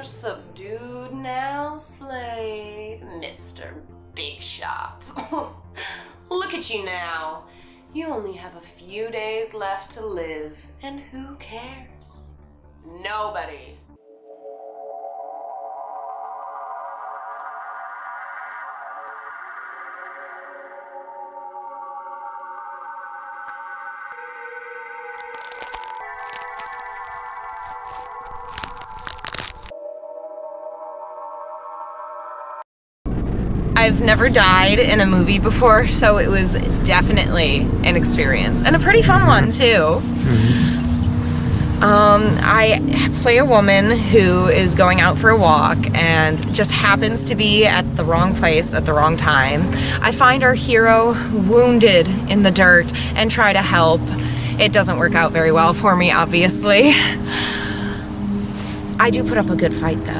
your subdued now, Slade, Mr. Big Shot. Look at you now. You only have a few days left to live, and who cares? Nobody. I've never died in a movie before, so it was definitely an experience and a pretty fun one too. Um, I play a woman who is going out for a walk and just happens to be at the wrong place at the wrong time. I find our hero wounded in the dirt and try to help. It doesn't work out very well for me, obviously. I do put up a good fight though.